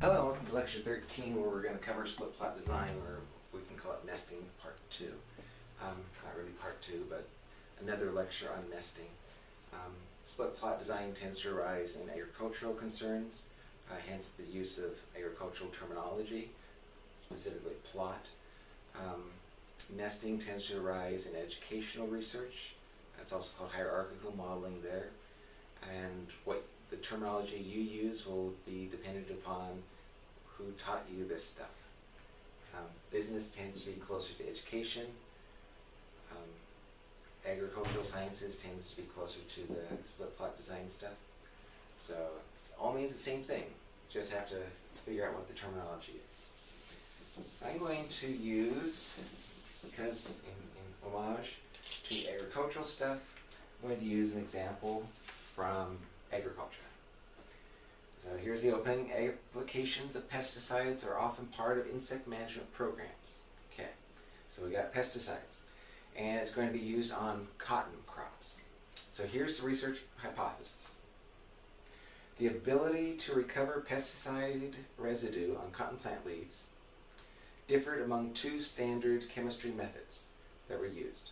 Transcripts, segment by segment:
Hello, welcome to lecture 13 where we're going to cover split plot design or we can call it nesting part 2. Um, not really part 2 but another lecture on nesting. Um, split plot design tends to arise in agricultural concerns, uh, hence the use of agricultural terminology, specifically plot. Um, nesting tends to arise in educational research. That's also called hierarchical modeling there. And what the terminology you use will be dependent upon who taught you this stuff. Um, business tends to be closer to education. Um, agricultural sciences tends to be closer to the split plot design stuff. So it all means the same thing. Just have to figure out what the terminology is. So I'm going to use, because in, in homage to agricultural stuff, I'm going to use an example from agriculture. So here's the opening. Applications of pesticides are often part of insect management programs. Okay, so we got pesticides. And it's going to be used on cotton crops. So here's the research hypothesis. The ability to recover pesticide residue on cotton plant leaves differed among two standard chemistry methods that were used.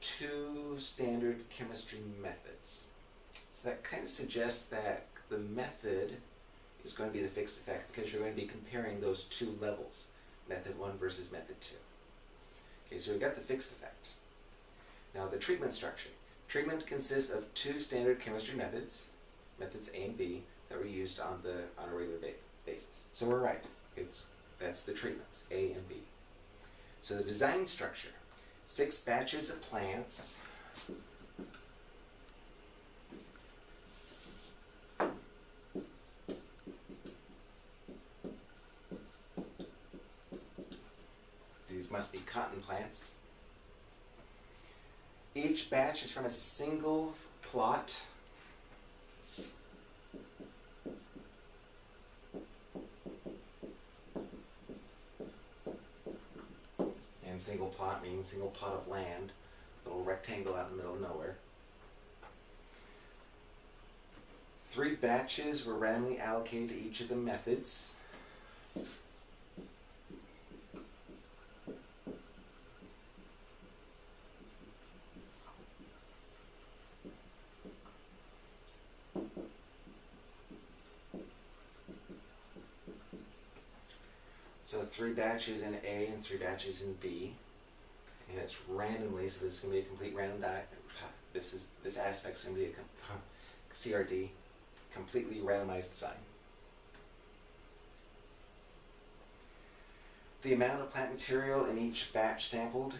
Two standard chemistry methods. So that kind of suggests that the method is going to be the fixed effect because you're going to be comparing those two levels, method 1 versus method 2. Okay, so we've got the fixed effect. Now the treatment structure. Treatment consists of two standard chemistry methods, methods A and B, that were used on the on a regular basis. So we're right. It's that's the treatments, A and B. So the design structure, six batches of plants must be cotton plants. Batch is from a single plot. And single plot means single plot of land, a little rectangle out in the middle of nowhere. Three batches were randomly allocated to each of the methods. So three batches in A and three batches in B. And it's randomly, so this is going to be a complete random die. This is this aspect's going to be a CRD, completely randomized design. The amount of plant material in each batch sampled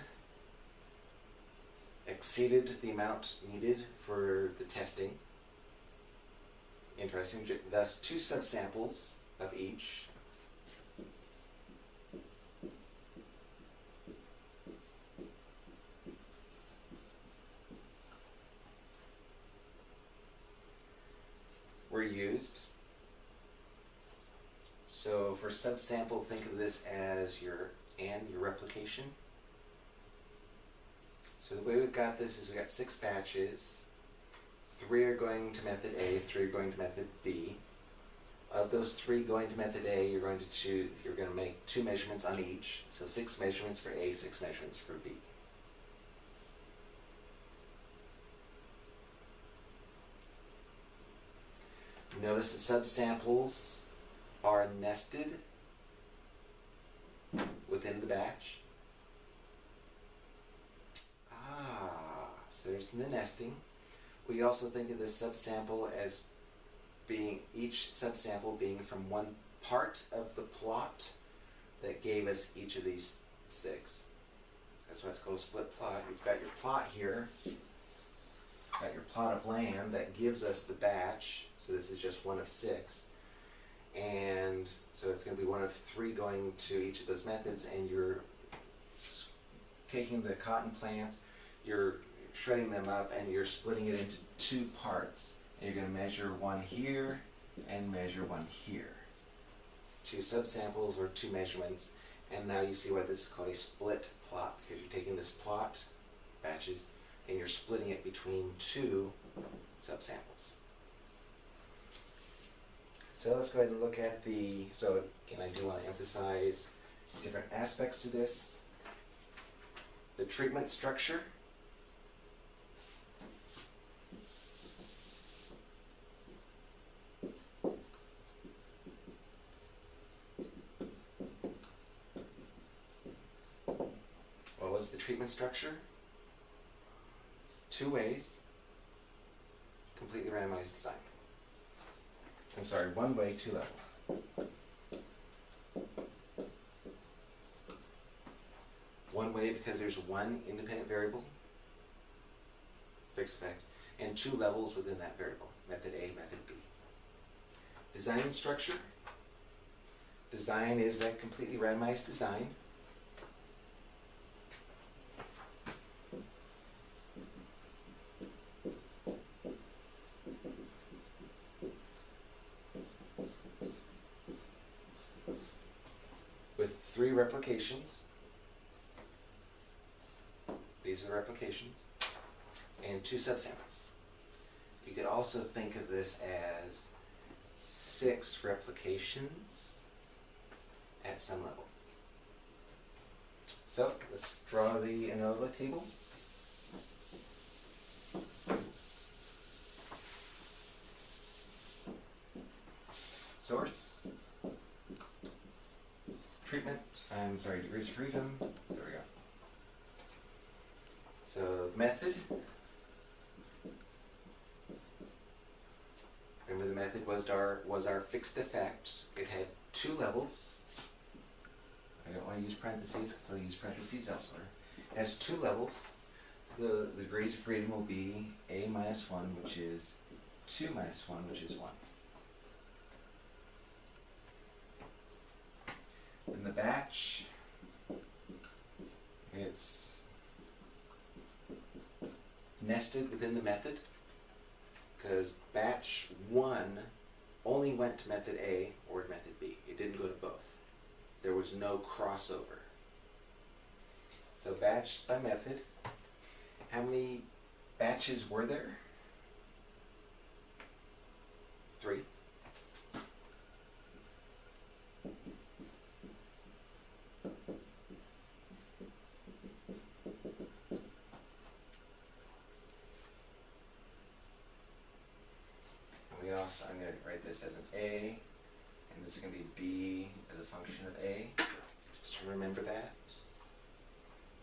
exceeded the amount needed for the testing. Interesting. Thus, two subsamples of each were used. So for subsample, think of this as your and your replication. So the way we've got this is we've got six batches. Three are going to method A, three are going to method B. Of those three going to method A, you're going to choose, you're going to make two measurements on each. So six measurements for A, six measurements for B. Notice the subsamples are nested within the batch. Ah, so there's the nesting. We also think of the subsample as being each subsample being from one part of the plot that gave us each of these six. That's why it's called a split plot. You've got your plot here, got your plot of land that gives us the batch so this is just one of six. And so it's going to be one of three going to each of those methods and you're taking the cotton plants, you're shredding them up and you're splitting it into two parts. And you're going to measure one here and measure one here. Two subsamples or two measurements. And now you see why this is called a split plot because you're taking this plot, batches, and you're splitting it between two subsamples. So let's go ahead and look at the, so again, I do want to emphasize different aspects to this. The treatment structure. What was the treatment structure? Two ways. Completely randomized design. I'm sorry, one way, two levels. One way because there's one independent variable, fixed effect, and two levels within that variable, method A, method B. Design structure. Design is that completely randomized design. with three replications. These are replications. And two subsamples. You could also think of this as six replications at some level. So let's draw the ANOVA table. Source treatment, I'm sorry, degrees of freedom, there we go. So method. Remember the method was our, was our fixed effect. It had two levels. I don't want to use parentheses because I'll use parentheses elsewhere. It has two levels. So the, the degrees of freedom will be A minus one, which is two minus one, which is one. In the batch, it's nested within the method because batch one only went to method A or method B. It didn't go to both. There was no crossover. So batch by method, how many batches were there? Three. And we also, I'm gonna write this as an A, and this is gonna be B as a function of A, just to remember that.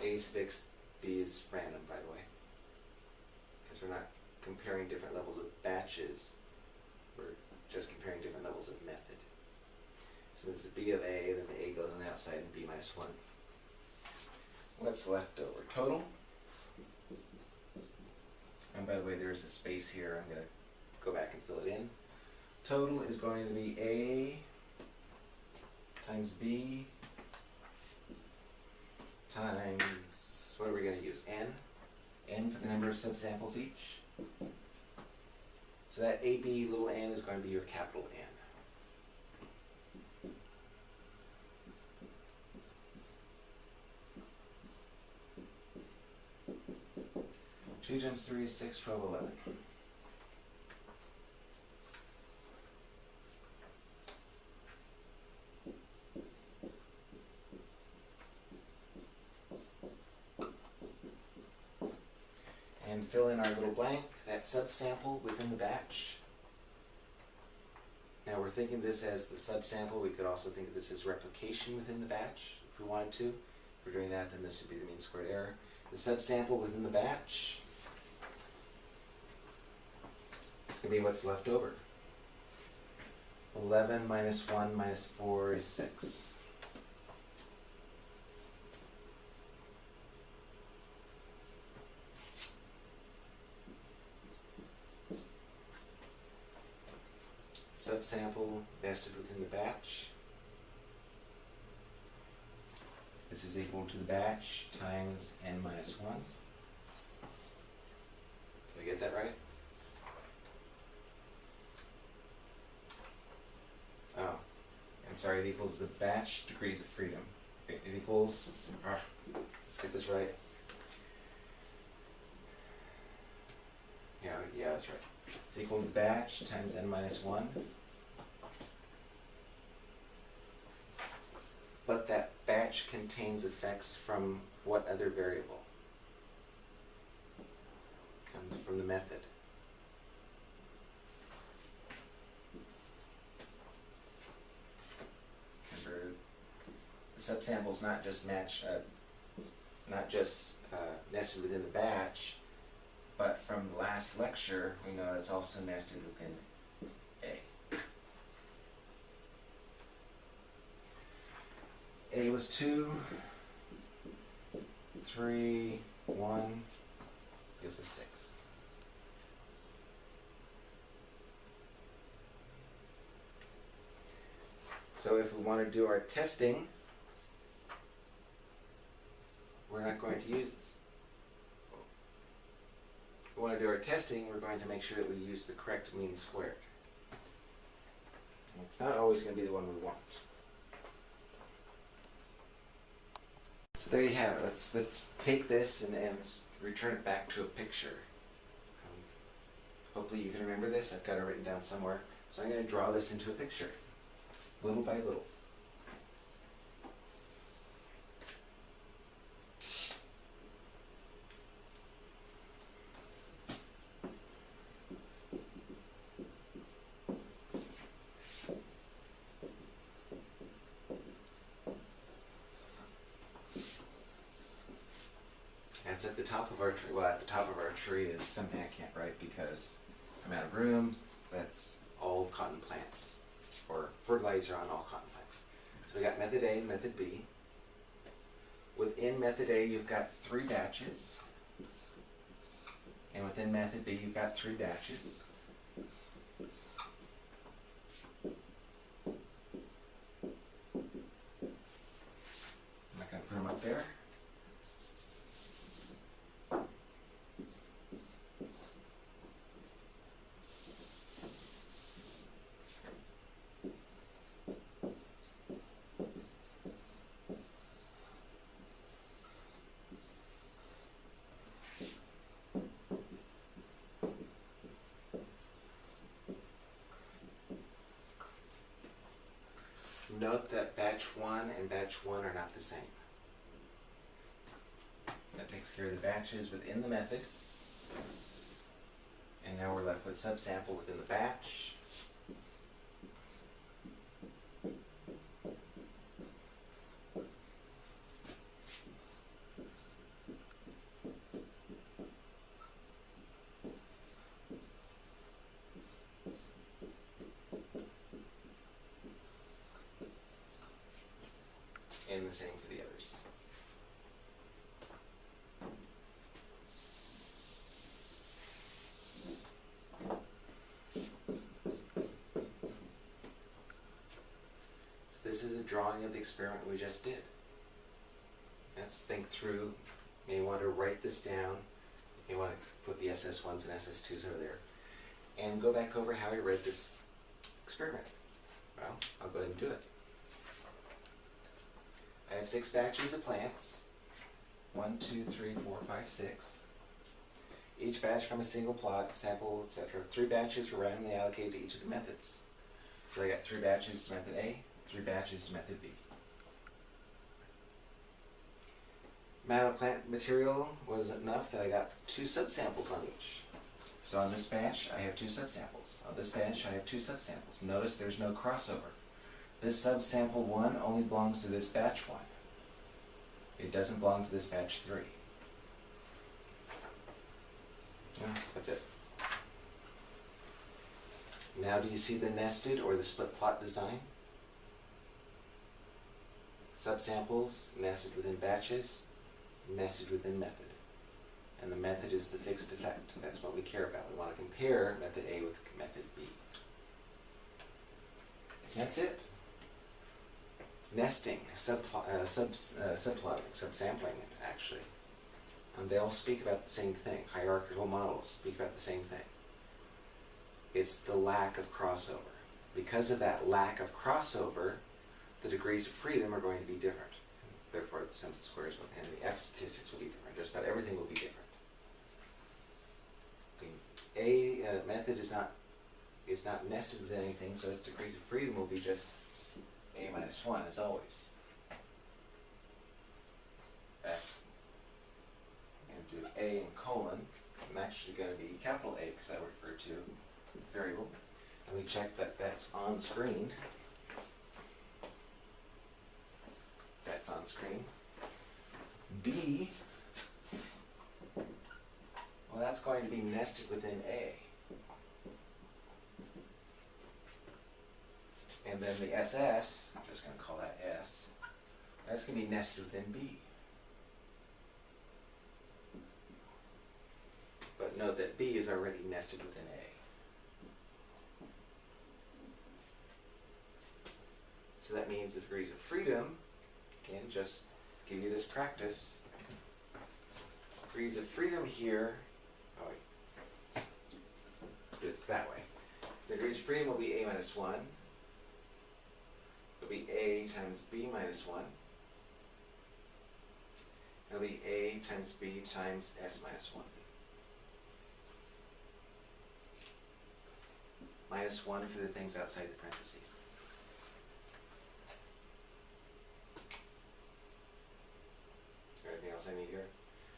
A is fixed, B is random, by the way. Because we're not comparing different levels of batches, we're just comparing different levels of method. Since it's B of A, then the A goes on the outside and B minus one. What's left over? Total. And by the way, there's a space here, I'm gonna go back and fill it in. Total is going to be A times B times, what are we gonna use, N? N for the number of subsamples each. So that AB little n is going to be your capital N. Two times three is six, twelve, eleven. And fill in our little blank, that subsample within the batch. Now we're thinking this as the subsample, we could also think of this as replication within the batch, if we wanted to. If we're doing that, then this would be the mean squared error. The subsample within the batch. It's gonna be what's left over. Eleven minus one minus four is six. Subsample nested within the batch. This is equal to the batch times n minus one. Did I get that right? Oh, I'm sorry, it equals the batch degrees of freedom. It equals, ah, let's get this right. Yeah, yeah, that's right is equal to batch times n minus 1. But that batch contains effects from what other variable? Comes from the method. Remember, the subsamples not just match, uh, not just uh, nested within the batch, but from last lecture, we know it's also nested within A. A was two, three, one, gives us six. So if we want to do our testing, we're not going to use, we want to do our testing, we're going to make sure that we use the correct mean squared. It's not always going to be the one we want. So there you have it. Let's let's take this and, and return it back to a picture. Um, hopefully you can remember this. I've got it written down somewhere. So I'm going to draw this into a picture, little by little. That's at the top of our tree. Well, at the top of our tree is something I can't write because I'm out of room. That's all cotton plants or fertilizer on all cotton plants. So we got method A and method B. Within method A, you've got three batches. And within method B, you've got three batches. I'm not going to put them up there. Note that batch one and batch one are not the same. That takes care of the batches within the method. And now we're left with subsample within the batch. And the same for the others. So this is a drawing of the experiment we just did. Let's think through. You may want to write this down. You want to put the SS1s and SS2s over there. And go back over how I read this experiment. Well, I'll go ahead and do it. Have six batches of plants. One, two, three, four, five, six. Each batch from a single plot, sample, etc. Three batches were randomly allocated to each of the methods. So I got three batches to method A, three batches to method B. Amount of plant material was enough that I got two subsamples on each. So on this batch, I have two subsamples. On this batch, I have two subsamples. Notice there's no crossover. This subsample one only belongs to this batch one. It doesn't belong to this batch three. Yeah, that's it. Now do you see the nested or the split plot design? Subsamples nested within batches, nested within method. And the method is the fixed effect. That's what we care about. We want to compare method A with method B. That's it nesting, subpl- uh, sub, uh, subplotting, subsampling, actually. Um, they all speak about the same thing. Hierarchical models speak about the same thing. It's the lack of crossover. Because of that lack of crossover, the degrees of freedom are going to be different. Therefore, the sums of squares will, and the F statistics will be different. Just about everything will be different. The A uh, method is not is not nested with anything, so its degrees of freedom will be just a minus 1 as always. F. And do a and colon. I'm actually going to be capital A because I refer to variable. And we check that that's on screen. That's on screen. B, well that's going to be nested within A. And then the SS, I'm just going to call that S, that's going to be nested within B. But note that B is already nested within A. So that means the degrees of freedom, again, just give you this practice. Degrees of freedom here, oh wait, do it that way. The degrees of freedom will be A minus 1. It'll be A times B minus 1. It'll be A times B times S minus 1. Minus 1 for the things outside the parentheses. Everything else I need here?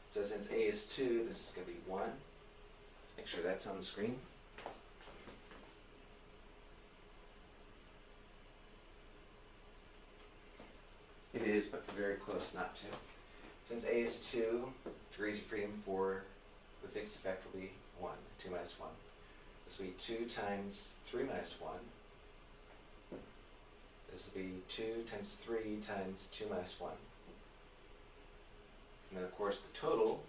So since A is 2, this is going to be 1. Let's make sure that's on the screen. It is, but very close not to. Since A is 2, degrees of freedom for, the fixed effect will be 1, 2 minus 1. This will be 2 times 3 minus 1. This will be 2 times 3 times 2 minus 1. And then of course the total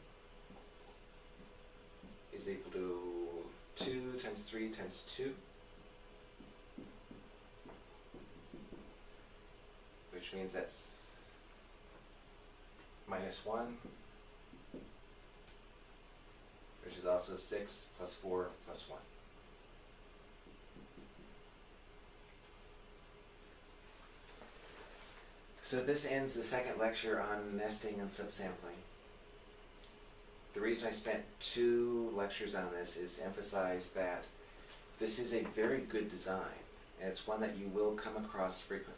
is equal to 2 times 3 times 2. Which means that's minus 1, which is also 6 plus 4 plus 1. So this ends the second lecture on nesting and subsampling. The reason I spent two lectures on this is to emphasize that this is a very good design, and it's one that you will come across frequently.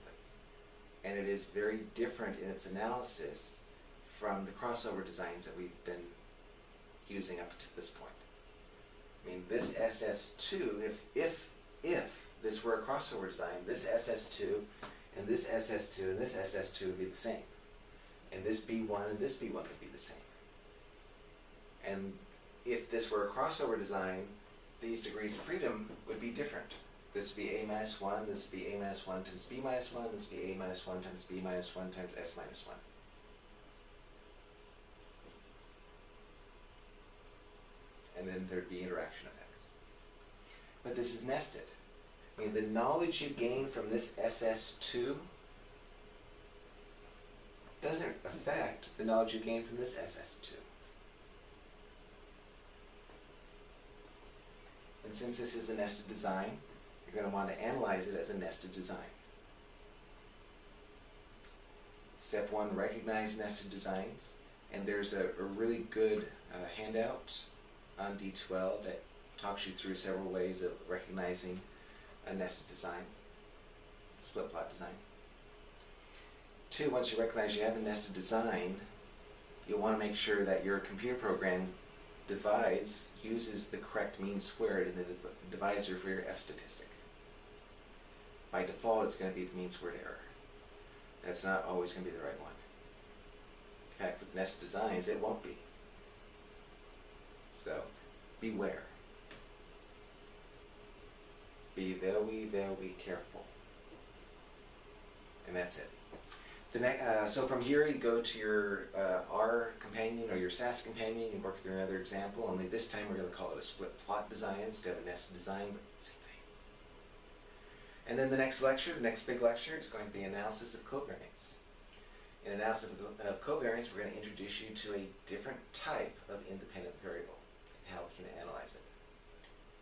And it is very different in its analysis from the crossover designs that we've been using up to this point. I mean, this SS2, if, if, if this were a crossover design, this SS2 and this SS2 and this SS2 would be the same. And this B1 and this B1 would be the same. And if this were a crossover design, these degrees of freedom would be different. This would be A minus 1, this would be A minus 1 times B minus 1, this would be A minus 1 times B minus 1 times S minus 1. And then there'd be interaction effects. But this is nested. I mean, the knowledge you gain from this SS2 doesn't affect the knowledge you gain from this SS2. And since this is a nested design, you're going to want to analyze it as a nested design. Step one, recognize nested designs. And there's a, a really good uh, handout on D12 that talks you through several ways of recognizing a nested design, split plot design. Two, once you recognize you have a nested design, you'll want to make sure that your computer program divides, uses the correct mean squared in the divisor for your F statistic. By default, it's going to be the mean squared error. That's not always going to be the right one. In fact, with nested designs, it won't be. So, beware. Be very, very careful. And that's it. The uh, so from here you go to your uh, R companion or your SAS companion, you work through another example, only this time we're going to call it a split plot design instead of a nested design, but same thing. And then the next lecture, the next big lecture, is going to be analysis of covariance. In analysis of covariance, we're going to introduce you to a different type of independent variable how we can analyze it.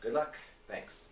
Good luck. Thanks.